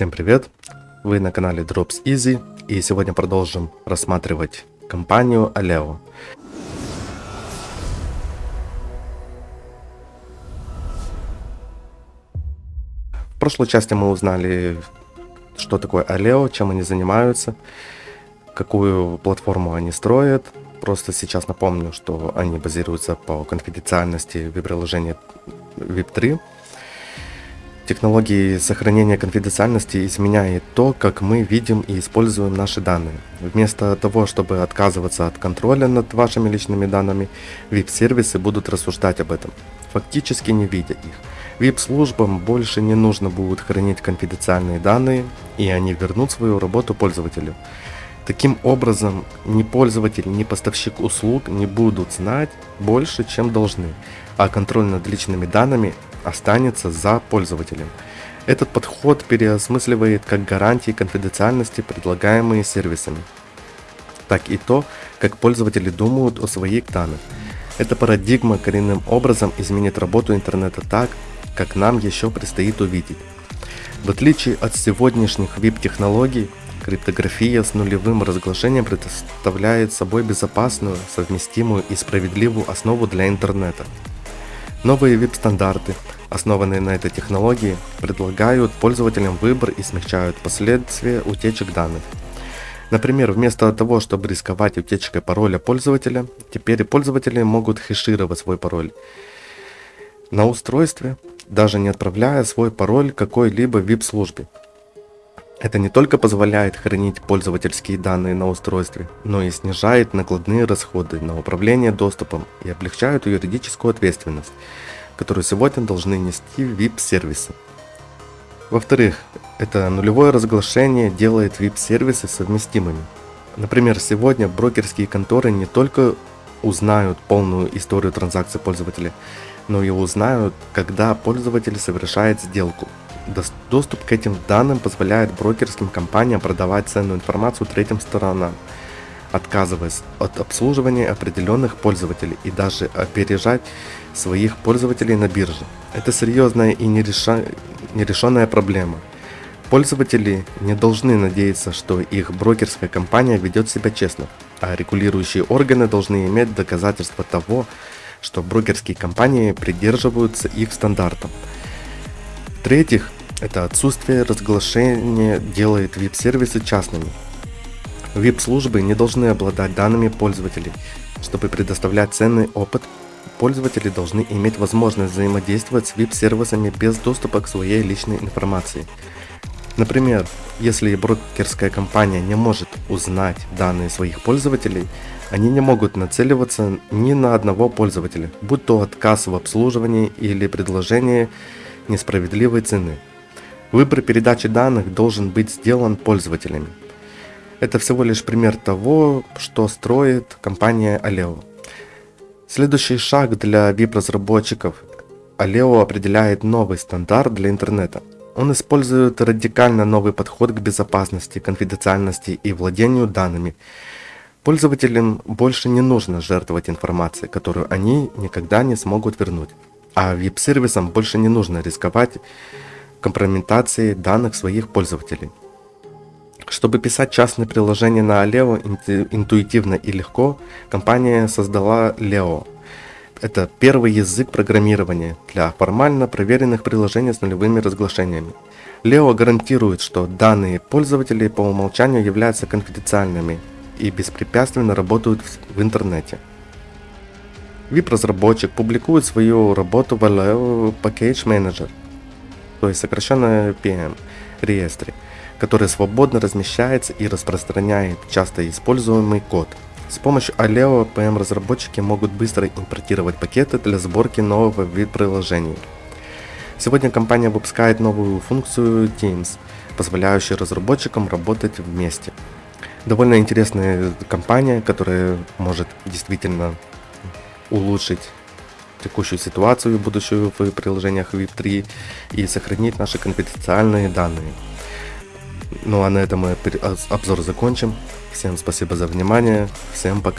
Всем привет! Вы на канале Drops Easy и сегодня продолжим рассматривать компанию Aleo. В прошлой части мы узнали, что такое Aleo, чем они занимаются, какую платформу они строят. Просто сейчас напомню, что они базируются по конфиденциальности веб-приложения VIP3 Технологии сохранения конфиденциальности изменяет то, как мы видим и используем наши данные. Вместо того, чтобы отказываться от контроля над вашими личными данными, VIP-сервисы будут рассуждать об этом, фактически не видя их. VIP-службам больше не нужно будет хранить конфиденциальные данные, и они вернут свою работу пользователю. Таким образом, ни пользователь, ни поставщик услуг не будут знать больше, чем должны, а контроль над личными данными останется за пользователем. Этот подход переосмысливает как гарантии конфиденциальности, предлагаемые сервисами, так и то, как пользователи думают о своих данных. Эта парадигма коренным образом изменит работу интернета так, как нам еще предстоит увидеть. В отличие от сегодняшних VIP-технологий, криптография с нулевым разглашением представляет собой безопасную, совместимую и справедливую основу для интернета. Новые VIP-стандарты, основанные на этой технологии, предлагают пользователям выбор и смягчают последствия утечек данных. Например, вместо того, чтобы рисковать утечкой пароля пользователя, теперь пользователи могут хешировать свой пароль на устройстве, даже не отправляя свой пароль какой-либо VIP-службе. Это не только позволяет хранить пользовательские данные на устройстве, но и снижает накладные расходы на управление доступом и облегчает юридическую ответственность, которую сегодня должны нести VIP-сервисы. Во-вторых, это нулевое разглашение делает VIP-сервисы совместимыми. Например, сегодня брокерские конторы не только узнают полную историю транзакций пользователя, но и узнают, когда пользователь совершает сделку – Доступ к этим данным позволяет брокерским компаниям продавать ценную информацию третьим сторонам, отказываясь от обслуживания определенных пользователей и даже опережать своих пользователей на бирже. Это серьезная и нерешенная проблема. Пользователи не должны надеяться, что их брокерская компания ведет себя честно, а регулирующие органы должны иметь доказательства того, что брокерские компании придерживаются их стандартов. В-третьих, это отсутствие разглашения делает VIP-сервисы частными. VIP-службы не должны обладать данными пользователей. Чтобы предоставлять ценный опыт, пользователи должны иметь возможность взаимодействовать с VIP-сервисами без доступа к своей личной информации. Например, если брокерская компания не может узнать данные своих пользователей, они не могут нацеливаться ни на одного пользователя, будь то отказ в обслуживании или предложение несправедливой цены. Выбор передачи данных должен быть сделан пользователями. Это всего лишь пример того, что строит компания Aleo. Следующий шаг для VIP-разработчиков. Aleo определяет новый стандарт для интернета. Он использует радикально новый подход к безопасности, конфиденциальности и владению данными. Пользователям больше не нужно жертвовать информацией, которую они никогда не смогут вернуть. А VIP-сервисам больше не нужно рисковать компрометации данных своих пользователей. Чтобы писать частные приложения на Aleo интуитивно и легко, компания создала Leo. Это первый язык программирования для формально проверенных приложений с нулевыми разглашениями. Leo гарантирует, что данные пользователей по умолчанию являются конфиденциальными и беспрепятственно работают в интернете. VIP-разработчик публикует свою работу в Aleo Package Manager – то есть сокращенно PM, реестре, который свободно размещается и распространяет часто используемый код. С помощью Aleo PM разработчики могут быстро импортировать пакеты для сборки нового вид приложений. Сегодня компания выпускает новую функцию Teams, позволяющую разработчикам работать вместе. Довольно интересная компания, которая может действительно улучшить текущую ситуацию будущую в приложениях VIP3 и сохранить наши конфиденциальные данные. Ну а на этом мы обзор закончим. Всем спасибо за внимание. Всем пока.